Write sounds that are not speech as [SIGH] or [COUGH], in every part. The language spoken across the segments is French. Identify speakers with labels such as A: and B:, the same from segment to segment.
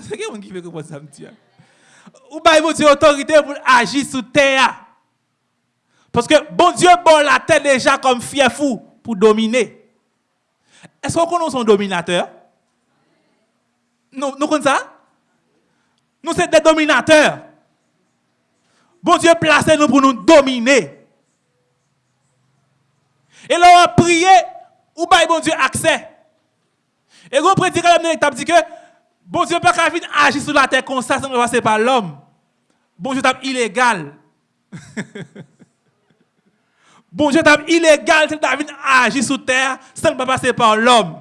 A: C'est quelqu'un qui veut comprendre ça, monsieur. Ou bien, bon Dieu, autorité pour agir sur terre. Parce que bon Dieu, bon la terre déjà comme fier fou pour dominer. Est-ce qu'on connaît son dominateur? Nous, nous connaissons ça? Nous sommes des dominateurs. Bon Dieu, placez-nous pour nous dominer. Et là, on a prié, ou bien bon Dieu accès. Et vous prédicateur de l'état dit que bon Dieu pas qu'à agir sur la terre comme ça sans passer par l'homme. Bon Dieu est illégal. [LAUGHS] bon Dieu est illégal c'est David agir sur terre sans passer par l'homme.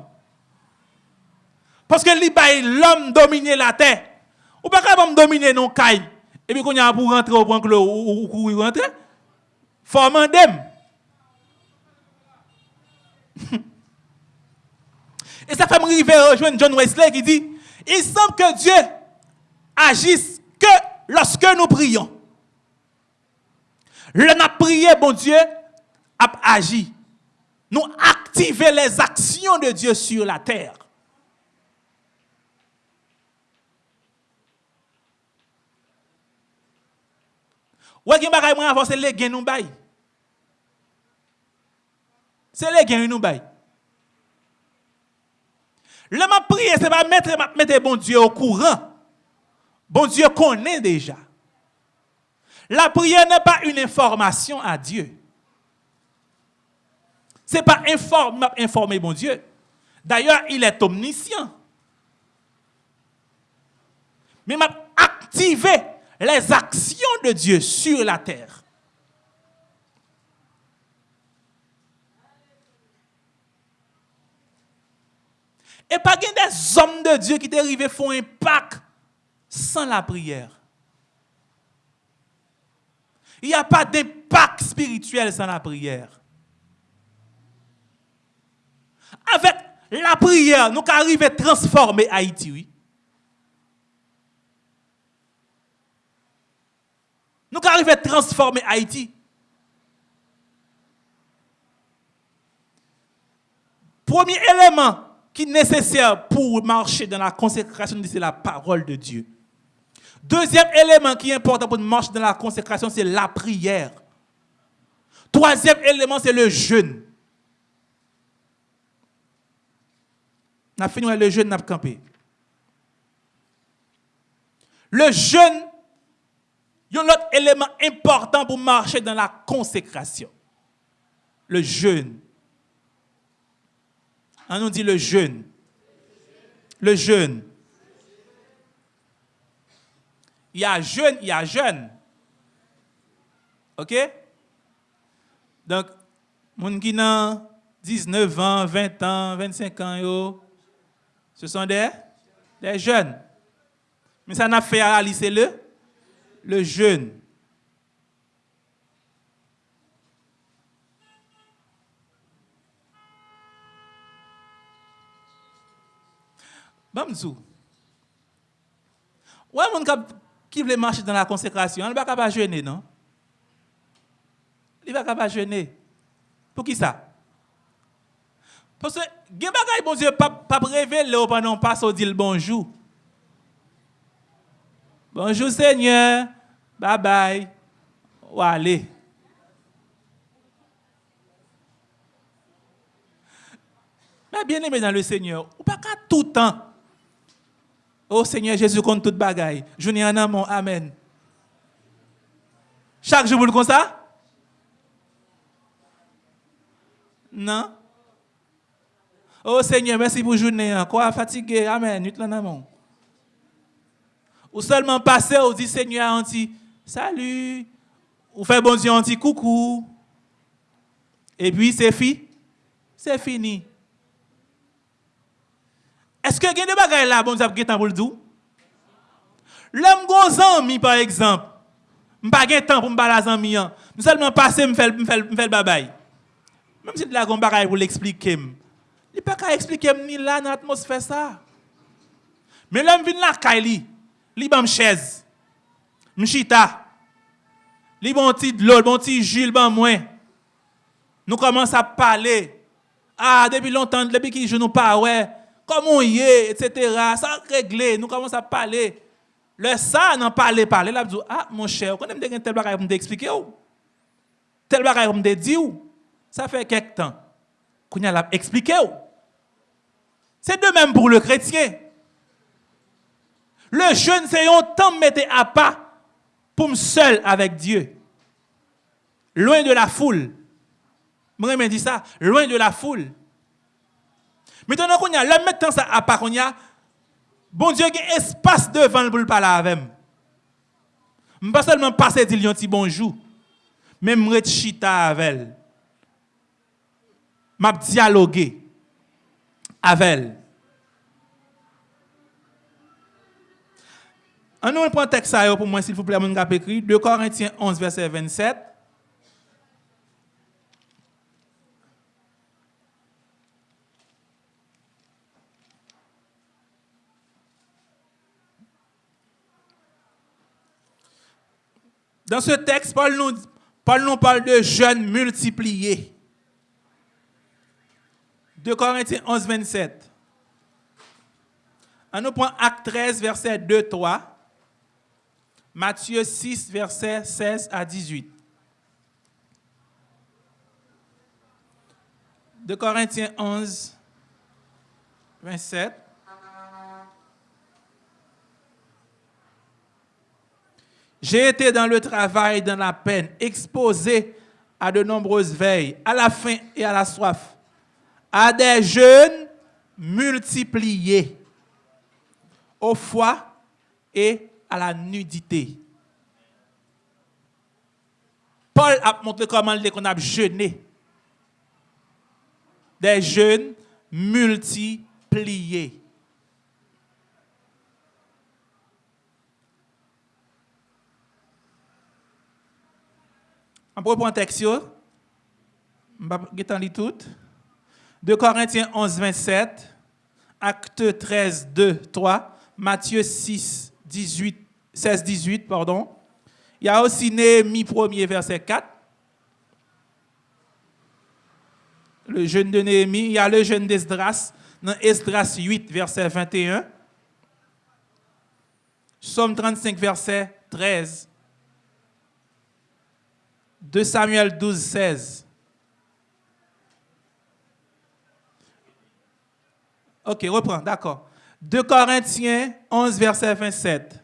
A: Parce que l'homme domine la terre. Ou pas capable dominer non caille. Et puis quand y a pour rentrer au point que ou courir rentrer. Faut. [LAUGHS] Et ça fait me arriver rejoindre John Wesley qui dit il semble que Dieu agisse que lorsque nous prions. Le n'a prié, bon Dieu, a agi. Nous activer les actions de Dieu sur la terre. Ouais, qui bagay gains nous bail. C'est les gains nous bail. Le m'a prié, c'est pas mettre, bon Dieu au courant. Bon Dieu connaît déjà. La prière n'est pas une information à Dieu. Ce n'est pas informer, informer bon Dieu. D'ailleurs, il est omniscient. Mais m'a activé les actions de Dieu sur la terre. Et pas des hommes de Dieu qui arrivés font un pacte sans la prière. Il n'y a pas d'impact spirituel sans la prière. Avec la prière, nous arrivons à transformer Haïti, oui. Nous arrivons à transformer Haïti. Premier élément qui est nécessaire pour marcher dans la consécration, c'est la parole de Dieu. Deuxième élément qui est important pour marcher dans la consécration, c'est la prière. Troisième élément, c'est le jeûne. On a fini le jeûne, on a campé. Le jeûne, il y a un autre élément important pour marcher dans la consécration. Le jeûne. On nous dit le jeûne. Le jeûne. Il y a jeûne, il y a jeûne. OK? Donc, gens qui ont 19 ans, 20 ans, 25 ans, ce sont des, jeunes. Mais ça n'a fait à c'est le, le jeûne. Bamzou. Ouais, mon qui veut marcher dans la consécration, il ne va pas jeûner, non? Il ne va pas jeûner. Pour qui ça? Parce que, il bagay bon Dieu, pas, pas révéler pas au dire bonjour. Bonjour Seigneur, bye bye. Ou allez. Mais bien aimé dans le Seigneur, ou pas qu'à tout temps. Oh Seigneur Jésus, compte toute bagaille. Je n'ai un amour. Amen. Chaque jour, vous le comme ça? Non? Oh Seigneur, merci pour journée. Quoi fatigué? Amen. Ou seulement passer, ou dit Seigneur, on dit salut. Ou fait bon Dieu, on dit coucou. Et puis c'est fini. C'est fini. Eske gen de bagay la bon zap gen tan pou l'dou? Lèm gon zanmi par ekzamp, mpa gen tan pou mba la zanmi an, mselman pase mfel, mfel, mfel babay. Mèm si la gon bagay pou l'explike m, li pa ka explike m ni la nan atmosfè sa. Mè lèm vin la kay li, li ban mchèz, mchita, li bon ti dlol, bon ti jil, ban mwen. Nou komanse ap pale, a, ah, debi lontan, debi ki je nou pa wè, ouais. Comment y est, etc. Ça réglé, nous commençons à parler. Le ça, n'en parler, parler, là, dit, ah, mon cher, quand même, tel bagage pour m'expliquer, tel bagage pour me dire, ça fait quelque temps. Qu'on a expliqué. C'est de même pour le chrétien. Le jeûne, c'est un temps mettre à pas pour me seul avec Dieu. Loin de la foule. Moi, je dit ça, loin de la foule. Maintenant qu'on y a, là, maintenant ça à part qu'on y a, bon Dieu, il y a espace devant pour parler avec moi. Pas seulement passer dire un petit bonjour, mais je chita avec elle. Je dialoguer avec elle. On nous prend texte pour moi, s'il vous plaît, mon écrit, 2 Corinthiens 11, verset 27. Dans ce texte, Paul nous, parle de jeunes multipliés. 2 Corinthiens 11, 27. On nous prend Acte 13, verset 2, 3. Matthieu 6, verset 16 à 18. 2 Corinthiens 11, 27. J'ai été dans le travail, dans la peine, exposé à de nombreuses veilles, à la faim et à la soif, à des jeûnes multipliés, au foie et à la nudité. Paul a montré comment on a jeûné. Des jeûnes multipliés. On peut prendre un texte, je vais tout. De Corinthiens 11, 27, Acte 13, 2, 3, Matthieu 6, 18, 16, 18, pardon. Il y a aussi Néhémie 1er, verset 4. Le jeûne de Néhémie. Il y a le jeûne d'Esdras, dans Esdras 8, verset 21. Somme 35, verset 13. 2 Samuel 12, 16. Ok, reprends, d'accord. 2 Corinthiens 11, verset 27.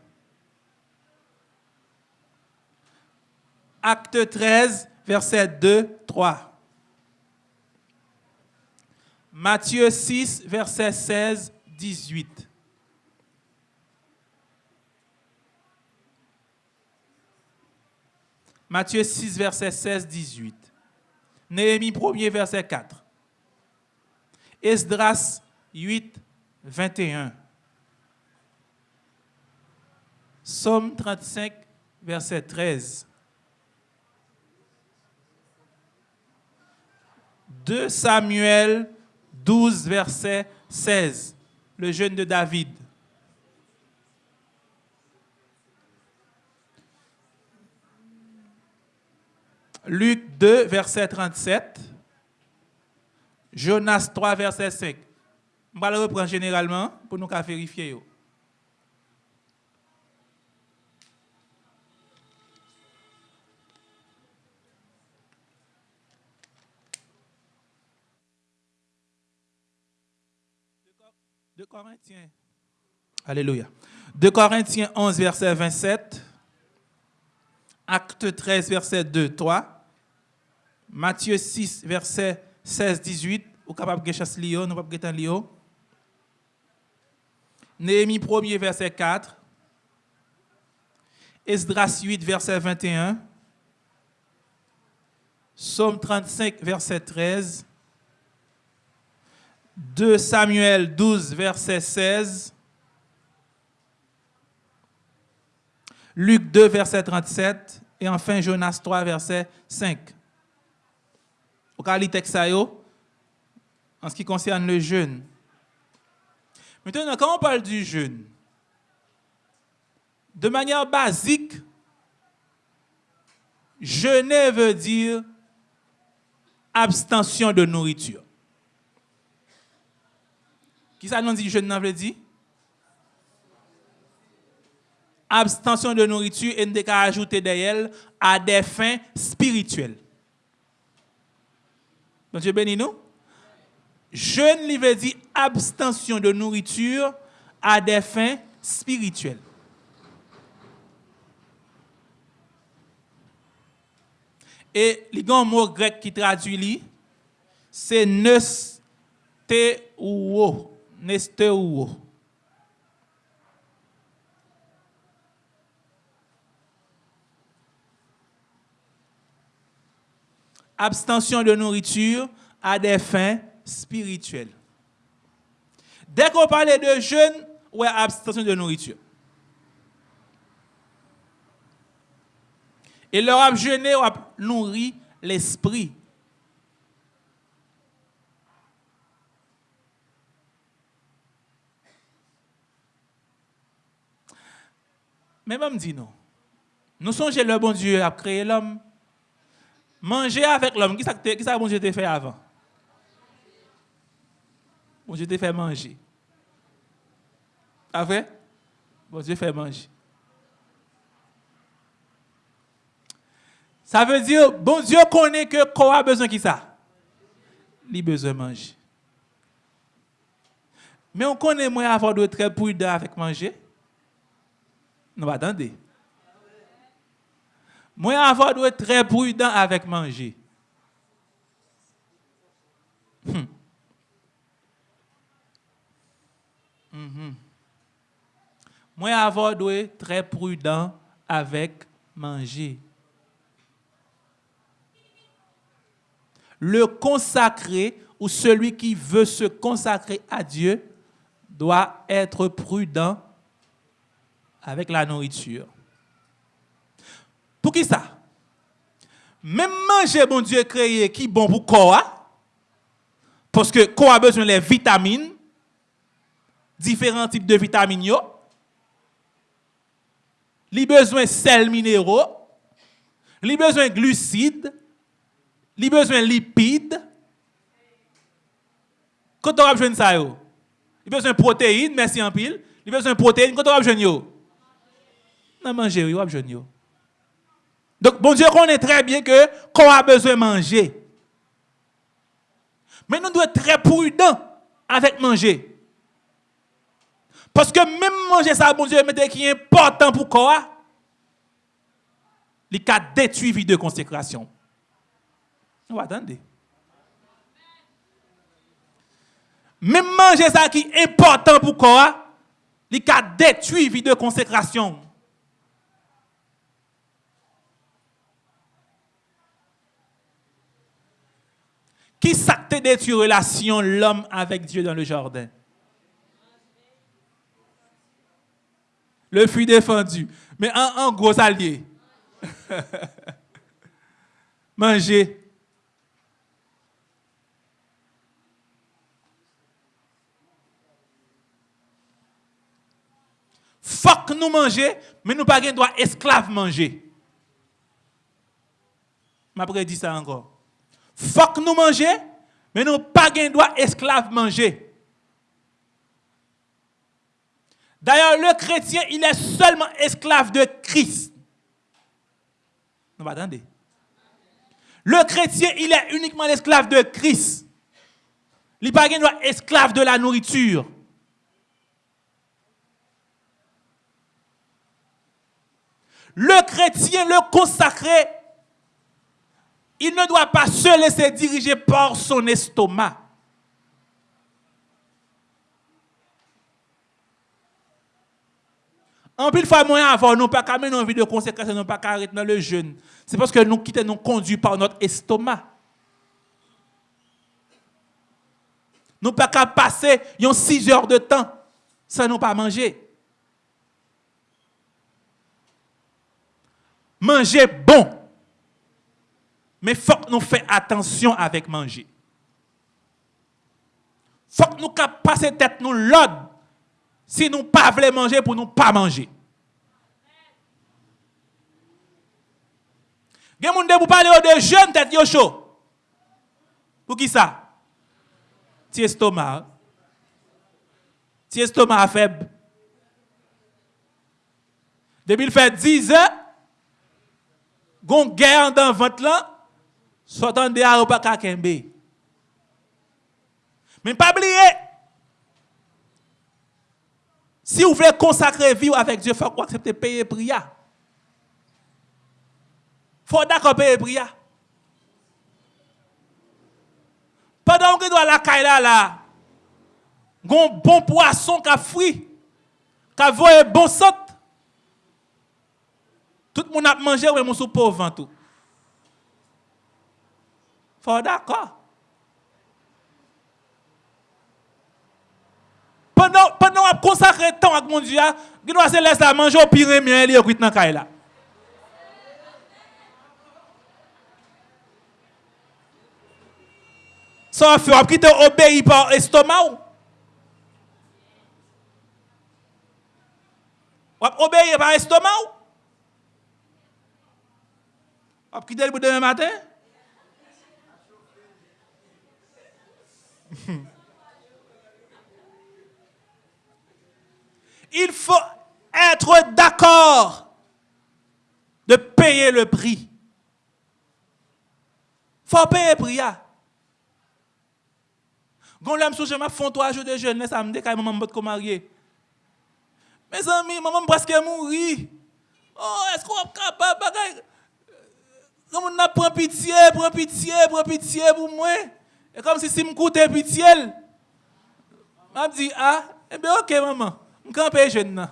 A: Acte 13, verset 2, 3. Matthieu 6, verset 16, 18. Matthieu 6, verset 16, 18. Néhémie 1 verset 4. Esdras 8, 21. Somme 35, verset 13. 2 Samuel 12, verset 16. Le jeûne de David. Luc 2, verset 37. Jonas 3, verset 5. Je vais le reprendre généralement pour nous vérifier. 2 Corinthiens. Alléluia. 2 Corinthiens 11, verset 27. Acte 13, verset 2, 3. Matthieu 6, verset 16, 18. Ou capable de nous. Néhémie 1 verset 4. Esdras 8, verset 21. Somme 35, verset 13. 2 Samuel 12, verset 16. Luc 2, verset 37 et enfin Jonas 3, verset 5. Au cas en ce qui concerne le jeûne. Maintenant, quand on parle du jeûne, de manière basique, jeûner veut dire abstention de nourriture. Qui ça nous dit jeûne veut dire? Abstention de nourriture et ne ajouter derrière à des fins spirituelles. Donc Dieu béni nous. Jeûne, dire abstention de nourriture à des fins spirituelles. Et il y mot grec qui traduit, c'est nesteuo. Nesteuo. Abstention de nourriture à des fins spirituelles. Dès qu'on parle de jeûne, ou abstention de nourriture. Et leur a jeûné ou nourri l'esprit. Mais même dit non. Nous songez le bon Dieu a créé l'homme. Manger avec l'homme. Qui ça que bon Dieu fait avant? Bon Dieu t'a fait manger. Après? Bon Dieu fait manger. Ça veut dire, bon Dieu connaît que quoi a besoin de ça? Il a besoin manger. Mais on connaît moins avoir de très prudent avec manger. Non, attendez. Moi, avoir de très prudent avec manger. Hmm. Mm Moi, avoir de très prudent avec manger. le consacré ou celui qui veut se consacrer à Dieu doit être prudent avec la nourriture. Qui ça? Même manger, bon Dieu créé, qui bon pour quoi? Parce que quoi a besoin des vitamines, différents types de vitamines, il a besoin de sels minéraux, il a besoin de glucides, il a besoin de lipides. Quand on a besoin de ça, il a besoin de protéines, merci en pile. Il a besoin de protéines, quand on a besoin de ça. Non, manger, il a besoin de Donc, bon Dieu connaît très bien que qu'on a besoin de manger. Mais nous devons être très prudents avec manger. Parce que même manger ça, bon Dieu, qui est important pour quoi? Il a détruit vie de consécration. Vous attendez? Même manger ça qui est important pour quoi, il a détruit vie de consécration. Qui ça détruit relation l'homme avec Dieu dans le jardin? Le fruit défendu. Mais en, gros allié. [LAUGHS] Manger. que nous manger, mais nous pas droit esclave manger. Je dit ça encore. Faut que nous manger, mais nous pas droit esclave manger. D'ailleurs, le chrétien, il est seulement esclave de Christ. Nous attendez. Le chrétien, il est uniquement l'esclave de Christ. Il n'est pas esclave de la nourriture. Le chrétien, le consacré, il ne doit pas se laisser diriger par son estomac. En plus, fois moyen avant, nous pas qu'à mener une vie de consécration, nous pas arrêter dans le jeûne. C'est parce que nous quittons nous conduits par notre estomac. Nous pas qu'à passer 6 heures de temps sans nous pas manger. manger bon. Men fok nou fè atensyon avèk manje. Fok nou kap pase tèt nou lod si nou pa vle manje pou nou pa manje. Gen moun de pou pale yo de jen tèt yo chou. Pou ki sa? Ti estoma. Ti estoma feb. Depi l fè 10 an, gon gè an dan vant lan, Sotan de a ou pa kakembe. Men pa bliye. Si ou vle konsakre vi ou avek Diyo, fwa kwa aksepte peye priya. Fwa da kwa peye priya. Padan ou ki do a la kaila la, gon bon poason ka fri, ka voye bon sot, tout moun ap manje ou e moun sou po vantou. Faut d'accord. Pendant pendant a consacré temps avec mon Dieu, il doit se laisser manger au pire mien il est dans caille là. Ça fait qui te obéit par estomac. Ou? Obéir par estomac. Ou? Quitter le demain matin? [LAUGHS] Il faut être d'accord de payer le prix. Faut payer le prix. Gon l'âme sous chemin font trois jours de jeûne, ça me dit maman m'bot ko marié. Mes amis, maman presque mourir. Oh, est-ce qu'on est capable bagay Comme on prend pitié, prend pitié, prend pitié pour moi? Et comme si si me coûtait pitié. M'a dit ah, eh bien OK maman, me camper jeune